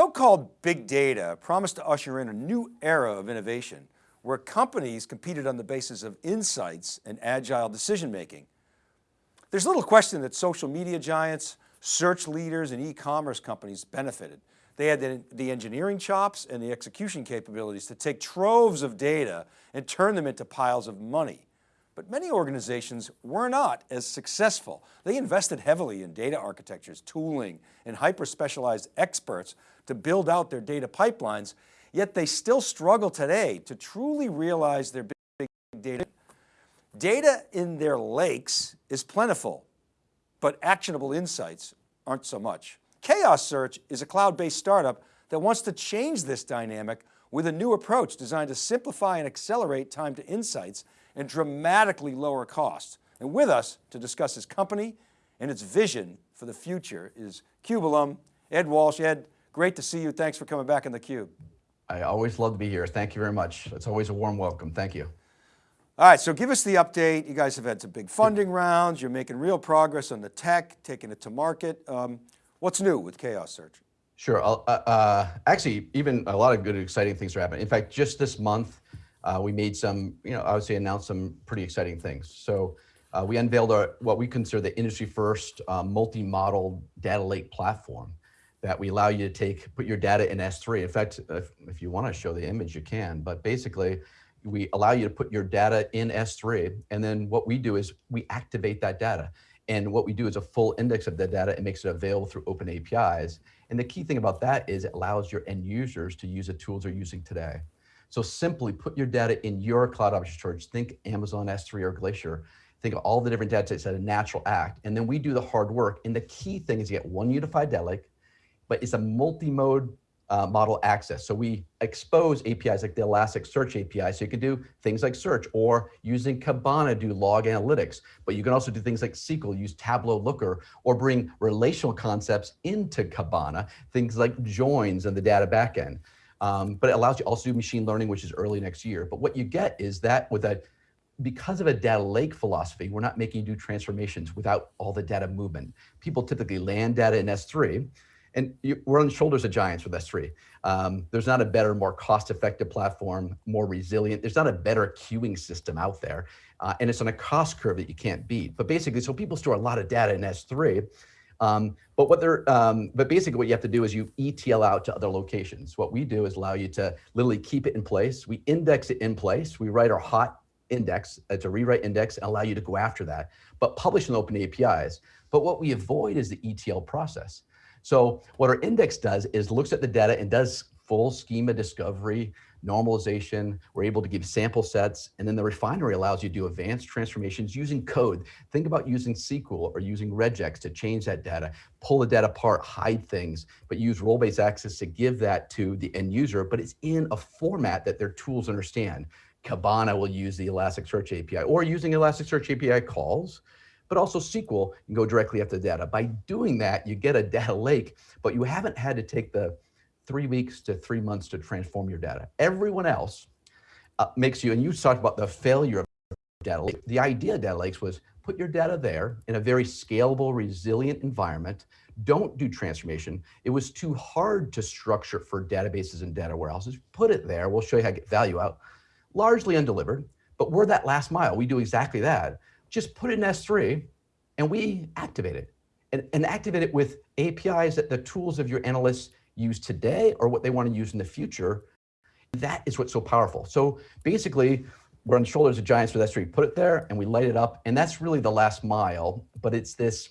So-called big data promised to usher in a new era of innovation where companies competed on the basis of insights and agile decision-making. There's little question that social media giants, search leaders and e-commerce companies benefited. They had the, the, engineering chops and the execution capabilities to take troves of data and turn them into piles of money. But many organizations were not as successful. They invested heavily in data architectures, tooling, and hyper-specialized experts to build out their data pipelines, yet they still struggle today to truly realize their big data. Data in their lakes is plentiful, but actionable insights aren't so much. Chaos Search is a cloud-based startup that wants to change this dynamic with a new approach designed to simplify and accelerate time to insights and dramatically lower costs. And with us to discuss his company and its vision for the future is CUBE Ed Walsh. Ed, Great to see you. Thanks for coming back in the Cube. I always love to be here. Thank you very much. It's always a warm welcome. Thank you. All right, so give us the update. You guys have had some big funding rounds. You're making real progress on the tech, taking it to market. Um, what's new with Chaos Search? Sure, uh, uh, actually, even a lot of good, exciting things are happening. In fact, just this month, uh, we made some, you know, I would say announced some pretty exciting things. So uh, we unveiled our, what we consider the industry first uh, multi-model data lake platform that we allow you to take, put your data in S3. In fact, if, if you want to show the image, you can, but basically we allow you to put your data in S3. And then what we do is we activate that data. And what we do is a full index of the data and makes it available through open APIs. And the key thing about that is it allows your end users to use the tools they're using today. So simply put your data in your cloud object storage. Think Amazon S3 or Glacier. Think of all the different data sets at a natural act. And then we do the hard work. And the key thing is you get one unified data lake, but it's a multi-mode uh, model access. So we expose APIs like the Elasticsearch API, so you can do things like search, or using Kibana do log analytics. But you can also do things like SQL, use Tableau Looker, or bring relational concepts into Kibana, things like joins and the data backend. Um, but it allows you also do machine learning, which is early next year. But what you get is that with a because of a data lake philosophy, we're not making you do transformations without all the data movement. People typically land data in S3, and you, we're on the shoulders of giants with S3. Um, there's not a better, more cost-effective platform, more resilient. There's not a better queuing system out there. Uh, and it's on a cost curve that you can't beat. But basically, so people store a lot of data in S3. Um, but what they're, um, but basically what you have to do is you ETL out to other locations. What we do is allow you to literally keep it in place. We index it in place. We write our hot index, it's a rewrite index and allow you to go after that, but publish in open APIs. But what we avoid is the ETL process. So what our index does is looks at the data and does full schema discovery, normalization. We're able to give sample sets. And then the refinery allows you to do advanced transformations using code. Think about using SQL or using regex to change that data, pull the data apart, hide things, but use role-based access to give that to the end user, but it's in a format that their tools understand. Kibana will use the Elasticsearch API or using Elasticsearch API calls but also SQL can go directly after the data. By doing that, you get a data lake, but you haven't had to take the three weeks to three months to transform your data. Everyone else uh, makes you, and you talked about the failure of data lake. The idea of data lakes was put your data there in a very scalable, resilient environment. Don't do transformation. It was too hard to structure for databases and data warehouses. Put it there. We'll show you how to get value out. Largely undelivered, but we're that last mile. We do exactly that just put it in S3 and we activate it and, and activate it with APIs that the tools of your analysts use today or what they want to use in the future. That is what's so powerful. So basically, we're on the shoulders of giants with S3, put it there and we light it up. And that's really the last mile, but it's this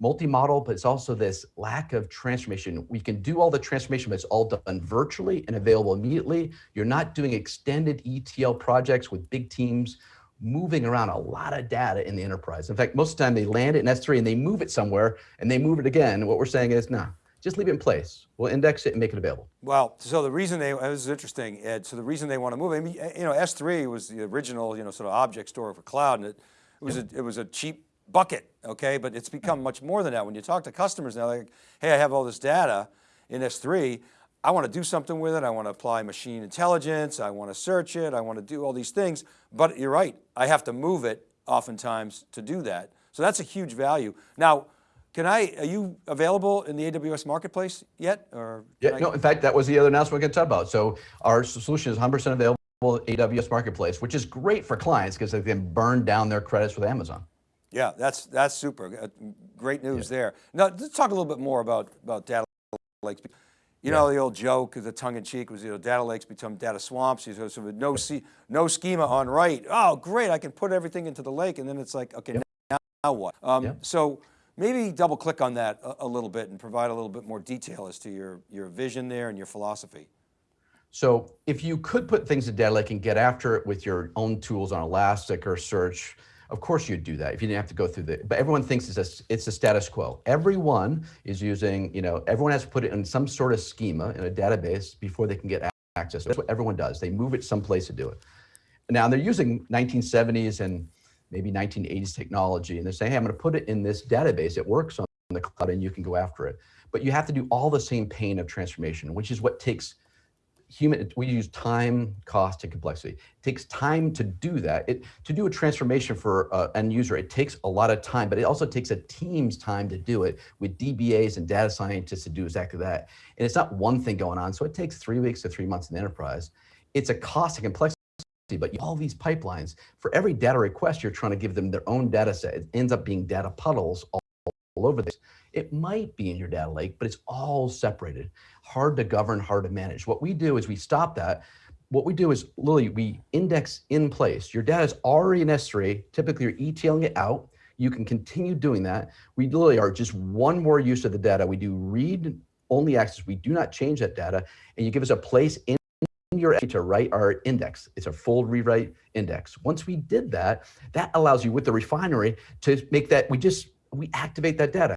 multi-model, but it's also this lack of transformation. We can do all the transformation, but it's all done virtually and available immediately. You're not doing extended ETL projects with big teams moving around a lot of data in the enterprise. In fact, most of the time they land it in S3 and they move it somewhere and they move it again. What we're saying is, nah, just leave it in place. We'll index it and make it available. Well, so the reason they, this is interesting, Ed, so the reason they want to move, I mean, you know, S3 was the original, you know, sort of object store for cloud and it, it was, a, it was a cheap bucket, okay? But it's become much more than that. When you talk to customers now, like, hey, I have all this data in S3, I want to do something with it. I want to apply machine intelligence. I want to search it. I want to do all these things, but you're right. I have to move it oftentimes to do that. So that's a huge value. Now, Can I, are you available in the AWS marketplace yet, or? Yeah, I- no, in fact, that was the other announcement we're going to talk about. So our solution is 100% available at AWS Marketplace, which is great for clients because they can burn down their credits with Amazon. Yeah, that's, that's super. Uh, Great news there. Now, let's talk a little bit more about, about data lakes. You know, the old joke, of the tongue in cheek was, you know, data lakes become data swamps. You know, so with no, no schema on write. Oh, great, I can put everything into the lake. And then it's like, okay, now, now what? Um, Yep. So maybe double click on that a, a little bit and provide a little bit more detail as to your, your vision there and your philosophy. So if you could put things in data lake and get after it with your own tools on Elastic or Search, of course you'd do that if you didn't have to go through the, but everyone thinks it's a, it's a status quo. Everyone is using, you know, everyone has to put it in some sort of schema in a database before they can get access. That's what everyone does. They move it someplace to do it. Now they're using 1970s and maybe 1980s technology and they're saying, hey, I'm gonna put it in this database. It works on the cloud and you can go after it. But you have to do all the same pain of transformation, which is what takes human, we use time, cost, and complexity. It takes time to do that. It, to do a transformation for uh, end user, it takes a lot of time, but it also takes a team's time to do it with DBAs and data scientists to do exactly that. And it's not one thing going on. So it takes three weeks to three months in the enterprise. It's a cost and complexity, but all these pipelines, for every data request, you're trying to give them their own data set. It ends up being data puddles all, over this. It might be in your data lake, but it's all separated, hard to govern, hard to manage. What we do is we stop that. What we do is literally we index in place. Your data is already in S3. Typically you're ETLing it out. You can continue doing that. We literally are just one more use of the data. We do read only access. We do not change that data. And you give us a place in your to write our index. It's a full rewrite index. Once we did that, that allows you with the refinery to make that, we just, we activate that data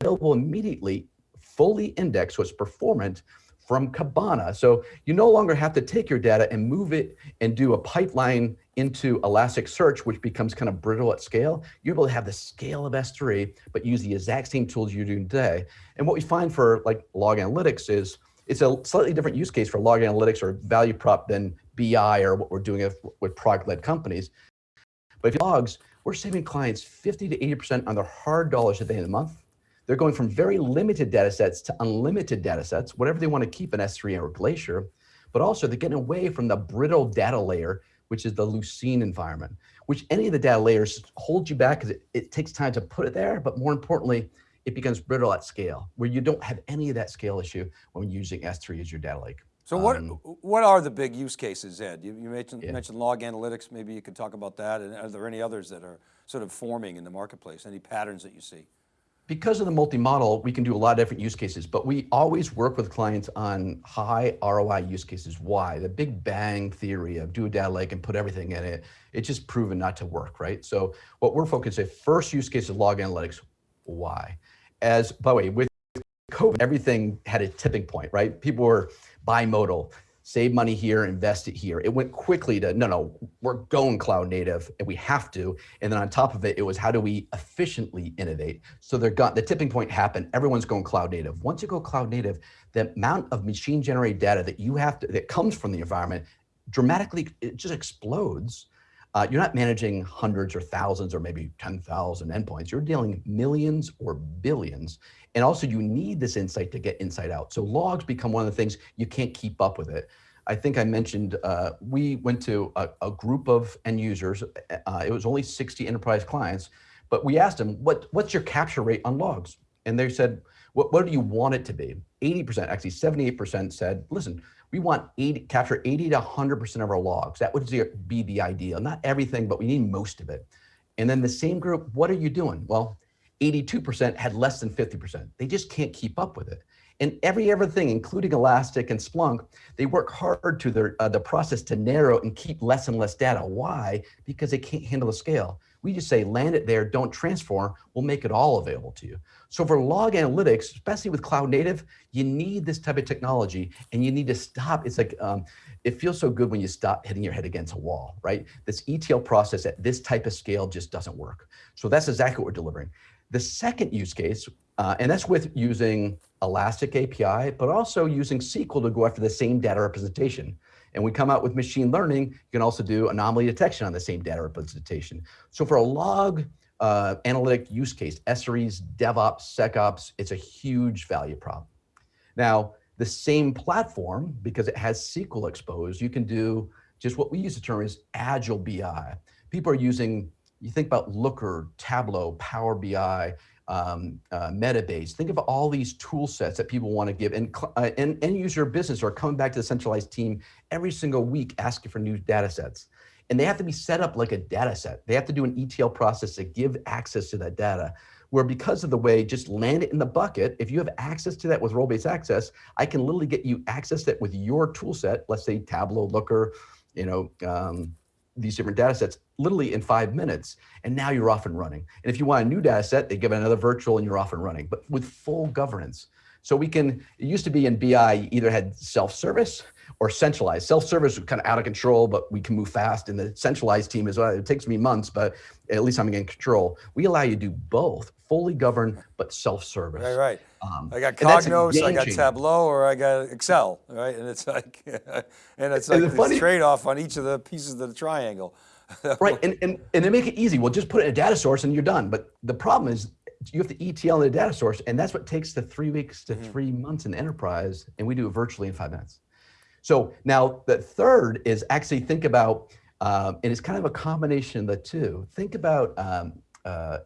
available immediately, fully indexed, so it's performant from Kibana. So you no longer have to take your data and move it and do a pipeline into Elasticsearch, which becomes kind of brittle at scale. You're able to have the scale of S3, but use the exact same tools you're doing today. And what we find for like log analytics is it's a slightly different use case for log analytics or value prop than BI or what we're doing with, product-led companies. But if you logs, we're saving clients 50 to 80% on their hard dollars at the end of the month. They're going from very limited data sets to unlimited data sets, whatever they want to keep in S3 or Glacier, but also they're getting away from the brittle data layer, which is the Lucene environment, which any of the data layers hold you back because it, it takes time to put it there, but more importantly, it becomes brittle at scale, where you don't have any of that scale issue when using S3 as your data lake. So what, Um, what are the big use cases, Ed? You, you mentioned, Yeah. mentioned log analytics, maybe you could talk about that. And are there any others that are sort of forming in the marketplace? Any patterns that you see? because of the multi-model, we can do a lot of different use cases, but we always work with clients on high ROI use cases. Why? The big bang theory of do a data lake and put everything in it, it's just proven not to work, right? So what we're focused on, first use case is log analytics. Why? As, by the way, with COVID, everything had a tipping point, right? People were bimodal, save money here, invest it here. It went quickly to, no, no, we're going cloud native and we have to. And then on top of it, it was how do we efficiently innovate? So they're got, the tipping point happened, everyone's going cloud native. Once you go cloud native, the amount of machine generated data that you have to, that comes from the environment dramatically, it just explodes. Uh, you're not managing hundreds or thousands or maybe 10,000 endpoints. You're dealing millions or billions. And also you need this insight to get inside out. So logs become one of the things you can't keep up with it. I think I mentioned, uh, we went to a, a group of end users. Uh, it was only 60 enterprise clients, but we asked them, what, what's your capture rate on logs? And they said, what, what do you want it to be? 80%, actually 78% said, listen, we want 80, capture 80 to 100% of our logs. That would be the ideal. Not everything, but we need most of it. And then the same group, what are you doing? Well, 82% had less than 50%. They just can't keep up with it. And every everything, including Elastic and Splunk, they work hard to their uh, the process to narrow and keep less and less data. Why? Because they can't handle the scale. We just say land it there, don't transform, we'll make it all available to you. So for log analytics, especially with cloud native, you need this type of technology and you need to stop. It's like, um, it feels so good when you stop hitting your head against a wall, right? This ETL process at this type of scale just doesn't work. So that's exactly what we're delivering. The second use case, uh, and that's with using Elastic API, but also using SQL to go after the same data representation. And we come out with machine learning, you can also do anomaly detection on the same data representation. So for a log uh, analytic use case, SREs, DevOps, SecOps, it's a huge value prop. Now, the same platform, because it has SQL exposed, you can do just what we use the term is agile BI. People are using, you think about Looker, Tableau, Power BI, um, uh, Metabase. Think of all these tool sets that people want to give and, uh, and end user business are coming back to the centralized team every single week asking for new data sets. And they have to be set up like a data set. They have to do an ETL process to give access to that data where because of the way, just land it in the bucket. If you have access to that with role-based access, I can literally get you access that with your tool set, let's say Tableau, Looker, you know, um, these different data sets literally in five minutes. And now you're off and running. And if you want a new data set, they give it another virtual and you're off and running, but with full governance. So we can, it used to be in BI, either had self-service or centralized. Self-service was kind of out of control, but we can move fast. And the centralized team is, well, it takes me months, but at least I'm in control. We allow you to do both, fully governed, but self-service. Right, right. Um, I got Cognos, I got Tableau, or I got Excel, right? And it's like, and it's like this trade-off on each of the pieces of the triangle. right, and, and, and they make it easy. Well, just put it in a data source and you're done. But the problem is you have to ETL in the data source, and that's what takes the three weeks to mm -hmm. three months in the enterprise, and we do it virtually in five minutes. So now the third is actually think about, um, and it's kind of a combination of the two. Think about, um, uh,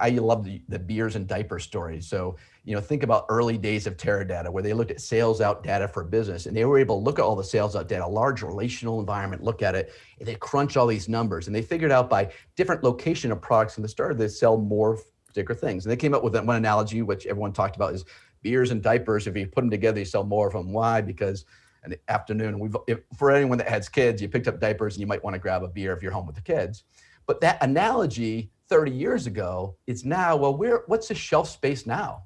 I love the, the beers and diaper story. So, you know, think about early days of Teradata where they looked at sales out data for business and they were able to look at all the sales out data, a large relational environment, look at it, and they crunch all these numbers. And they figured out by different location of products in the start, they sell more particular things. And they came up with that one analogy, which everyone talked about is beers and diapers. If you put them together, you sell more of them. Why? Because an afternoon. We've, if, for anyone that has kids, you picked up diapers and you might want to grab a beer if you're home with the kids. But that analogy 30 years ago is now, well, where, what's the shelf space now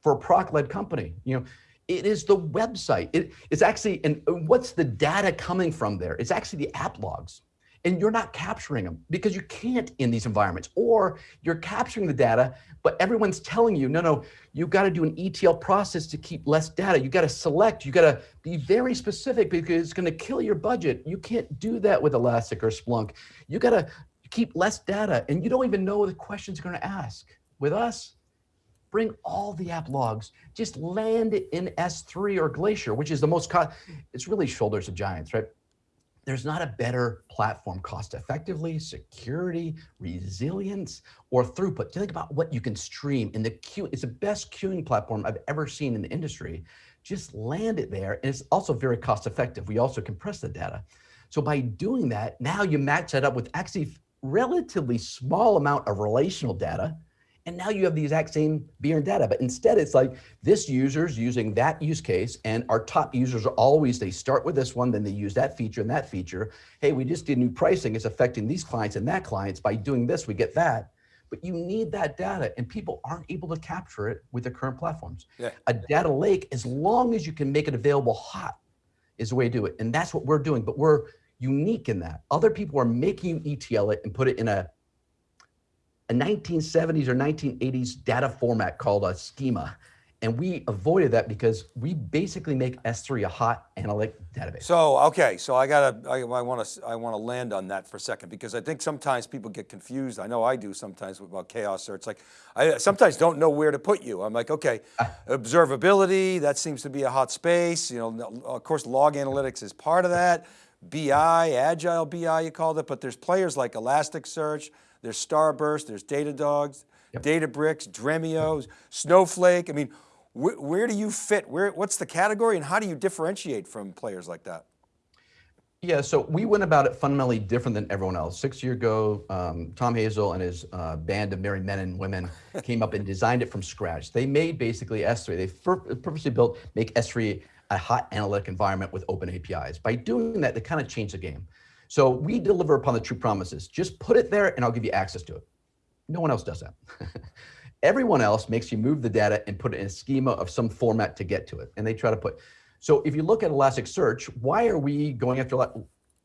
for a product-led company? You know, it is the website. It, it's actually, and what's the data coming from there? It's actually the app logs and you're not capturing them because you can't in these environments or you're capturing the data, but everyone's telling you, no, no, you've got to do an ETL process to keep less data. You got to select, you got to be very specific because it's going to kill your budget. You can't do that with Elastic or Splunk. You got to keep less data and you don't even know what the questions you're going to ask. With us, bring all the app logs, just land it in S3 or Glacier, which is the most, it's really shoulders of giants, right? There's not a better platform cost effectively, security, resilience, or throughput. Think about what you can stream in the queue. It's the best queuing platform I've ever seen in the industry. Just land it there. And it's also very cost effective. We also compress the data. So by doing that, now you match that up with actually relatively small amount of relational data and now you have the exact same beer and data, but instead it's like this user's using that use case and our top users are always, they start with this one, then they use that feature and that feature. Hey, we just did new pricing. It's affecting these clients and that clients. By doing this, we get that. But you need that data and people aren't able to capture it with the current platforms. Yeah. A data lake, as long as you can make it available hot is the way to do it. And that's what we're doing, but we're unique in that. Other people are making you ETL it and put it in a a 1970s or 1980s data format called a schema. And we avoided that because we basically make S3 a hot analytic database. So, okay, so I got to, I, I want to, I want to land on that for a second because I think sometimes people get confused. I know I do sometimes about chaos search. Like I sometimes don't know where to put you. I'm like, okay, ah. observability, that seems to be a hot space. You know, of course, log analytics is part of that. BI, agile BI, you called it, but there's players like Elasticsearch, there's Starburst, there's Datadogs, yep. Databricks, Dremio, Snowflake. I mean, wh where do you fit? Where, what's the category and how do you differentiate from players like that? Yeah, so we went about it fundamentally different than everyone else. Six years ago, um, Tom Hazel and his uh, band of merry men and women came up and designed it from scratch. They made basically S3. They purposely built, make S3 a hot analytic environment with open APIs. By doing that, they kind of change the game. So we deliver upon the true promises. Just put it there and I'll give you access to it. No one else does that. Everyone else makes you move the data and put it in a schema of some format to get to it. And they try to put, so if you look at Elasticsearch, why are we going after,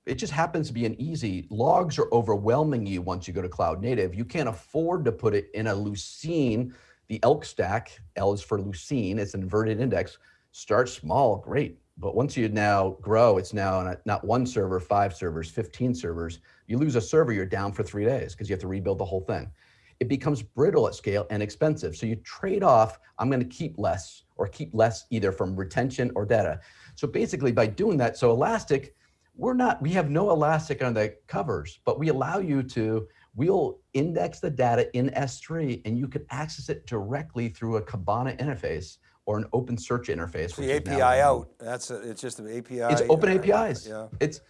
it just happens to be an easy, logs are overwhelming you once you go to cloud native. You can't afford to put it in a Lucene, the ELK stack, L is for Lucene, it's an inverted index. Start small, great. But once you now grow, it's now not one server, five servers, 15 servers. You lose a server, you're down for three days because you have to rebuild the whole thing. it becomes brittle at scale and expensive. So you trade off, I'm gonna keep less or keep less either from retention or data. So basically by doing that, so Elastic, we're not, we have no Elastic on the covers, but we allow you to, we'll index the data in S3 and you can access it directly through a Kibana interface or an OpenSearch interface. The which is now API out, that's, a- it's just an API. It's open uh, APIs. Yeah. It's,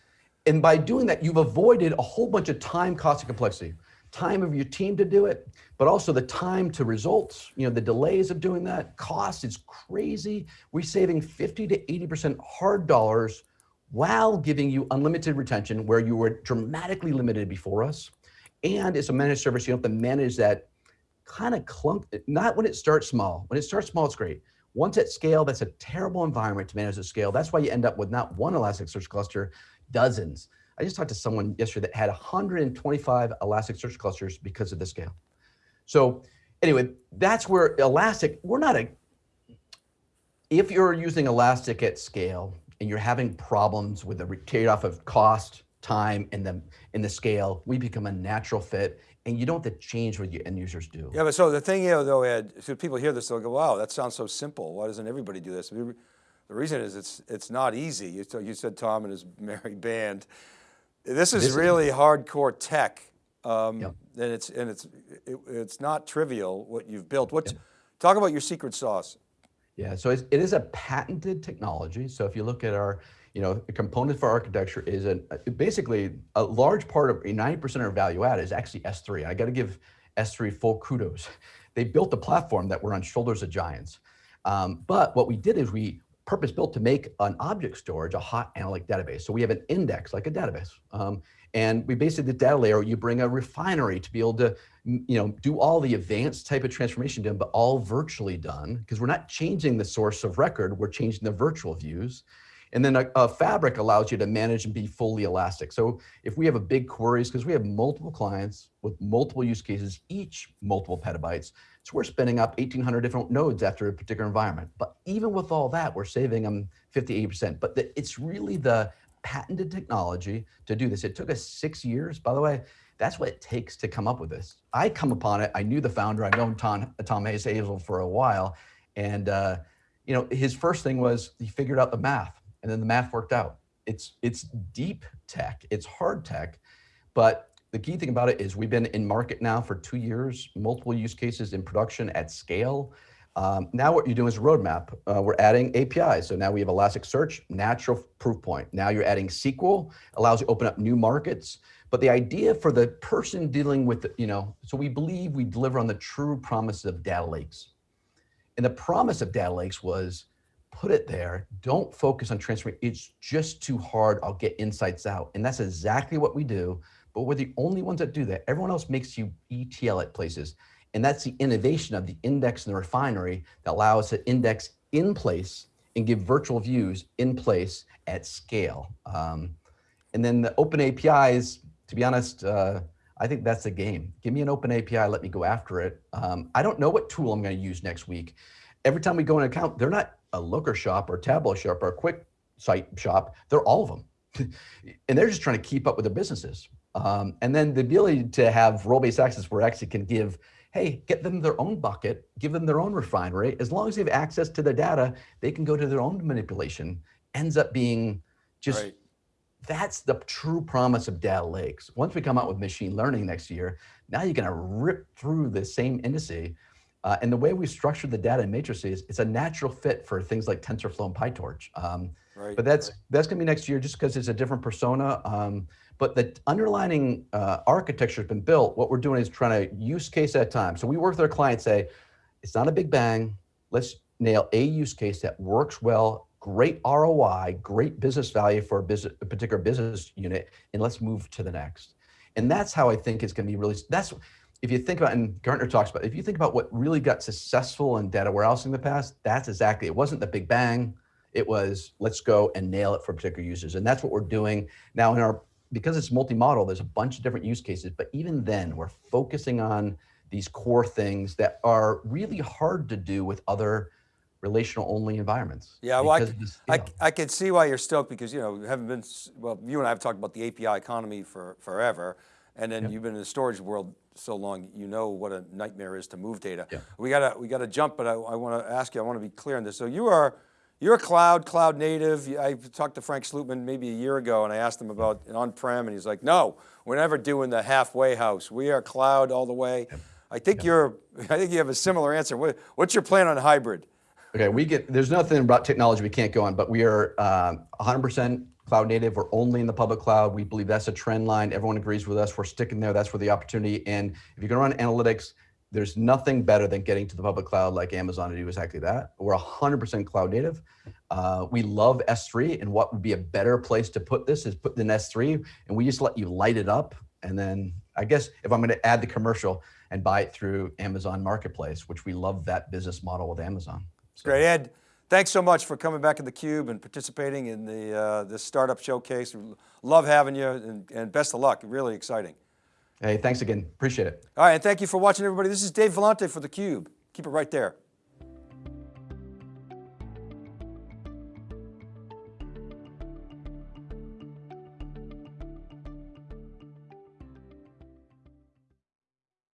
and by doing that, you've avoided a whole bunch of time, cost, and complexity. Time of your team to do it, but also the time to results, you know, the delays of doing that, cost is crazy. We're saving 50 to 80% hard dollars while giving you unlimited retention where you were dramatically limited before us. And it's a managed service, you don't have to manage that kind of clunk, not when it starts small. When it starts small, it's great. Once at scale, that's a terrible environment to manage at scale. That's why you end up with not one Elasticsearch cluster, dozens. I just talked to someone yesterday that had 125 Elasticsearch clusters because of the scale. So anyway, that's where Elastic, we're not a, if you're using Elastic at scale and you're having problems with the trade-off of cost, time, and the, and the scale, we become a natural fit and you don't have to change what your end users do. Yeah, but so the thing, you know, though, Ed, so people hear this, they'll go, wow, that sounds so simple. Why doesn't everybody do this? The reason is it's, it's not easy. You, you said Tom and his merry band. This is This is- really hardcore tech. Um, Yep. And it's, and it's, it, it's not trivial what you've built. What's, talk about your secret sauce. Yeah, so it's, it is a patented technology. So if you look at our, you know, the component for architecture is a, basically a large part of 90% of our value add is actually S3. I got to give S3 full kudos. They built a platform that were on shoulders of giants. Um, but what we did is we purpose built to make an object storage a hot analytic database. So we have an index like a database. Um, and we basically the data layer, you bring a refinery to be able to, you know, do all the advanced type of transformation done, but all virtually done because we're not changing the source of record, we're changing the virtual views. And then a, a fabric allows you to manage and be fully elastic. So if we have a big queries, because we have multiple clients with multiple use cases, each multiple petabytes, so we're spinning up 1,800 different nodes after a particular environment. But even with all that, we're saving them 50, 80%. But the, it's really the patented technology to do this. It took us six years, by the way. That's what it takes to come up with this. I come upon it. I knew the founder. I've known Tom, Tom Hayes Hazel for a while. And, uh, you know, his first thing was he figured out the math and then the math worked out. It's, it's deep tech, it's hard tech, but the key thing about it is we've been in market now for two years, multiple use cases in production at scale. Um, now what you're doing is roadmap. Uh, we're adding APIs. So now we have Elasticsearch, natural proof point. Now you're adding SQL, allows you to open up new markets. But the idea for the person dealing with, you know, so we believe we deliver on the true promise of data lakes. And the promise of data lakes was put it there. Don't focus on transferring. It's just too hard. I'll get insights out. And that's exactly what we do. But we're the only ones that do that. Everyone else makes you ETL at places. And that's the innovation of the index and the refinery that allow us to index in place and give virtual views in place at scale. Um, and then the open APIs, to be honest, uh, I think that's the game. Give me an open API, let me go after it. Um, I don't know what tool I'm going to use next week. Every time we go in an account, they're not a Looker shop or Tableau shop or a quick site shop. They're all of them. and they're just trying to keep up with their businesses. Um, and then the ability to have role-based access where actually can give, hey, get them their own bucket, give them their own refinery. As long as they have access to the data, they can go to their own manipulation. Ends up being just Right. that's the true promise of data lakes. Once we come out with machine learning next year, now you're going to rip through the same indice. Uh, and the way we structure the data in matrices, it's a natural fit for things like TensorFlow and PyTorch. Um, Right. but that's that's going to be next year just because it's a different persona. Um, but the underlining uh, architecture has been built. What we're doing is trying to use case at a time. So we work with our clients, say, it's not a big bang. Let's nail a use case that works well, great ROI, great business value for a, business, a particular business unit, and let's move to the next. And that's how I think it's going to be really. That's if you think about, and Gartner talks about, if you think about what really got successful in data warehousing in the past, that's exactly. It wasn't the big bang. It was let's go and nail it for particular users, and that's what we're doing now in our because it's multi-model. There's a bunch of different use cases, but even then, we're focusing on these core things that are really hard to do with other relational only environments. Yeah, well, I, I. I can see why you're stoked because, you know, you haven't been, well, you and I have talked about the API economy for forever. And then you've been in the storage world so long, you know what a nightmare is to move data. Yeah. We got to, we got to jump, but I, I want to ask you, I want to be clear on this. So you are, you're a cloud, cloud native. I talked to Frank Slootman maybe a year ago and I asked him about on-prem and he's like, no, we're never doing the halfway house. We are cloud all the way. I think you're, I think you have a similar answer. What, what's your plan on hybrid? Okay, we get, there's nothing about technology we can't go on, but we are um, 100% cloud native. We're only in the public cloud. We believe that's a trend line. Everyone agrees with us. We're sticking there. That's where the opportunity. And if you're going to run analytics, there's nothing better than getting to the public cloud like Amazon to do exactly that. We're 100% cloud native. Uh, we love S3 and what would be a better place to put this is put in S3 and we just let you light it up. And then I guess if I'm going to add the commercial and buy it through Amazon Marketplace, which we love that business model with Amazon. So- Great, Ed. Thanks so much for coming back in the cube and participating in the uh, this startup showcase. Love having you, and, and best of luck. Really exciting. Hey, thanks again. Appreciate it. All right, and thank you for watching, everybody. This is Dave Vellante for the Cube. Keep it right there.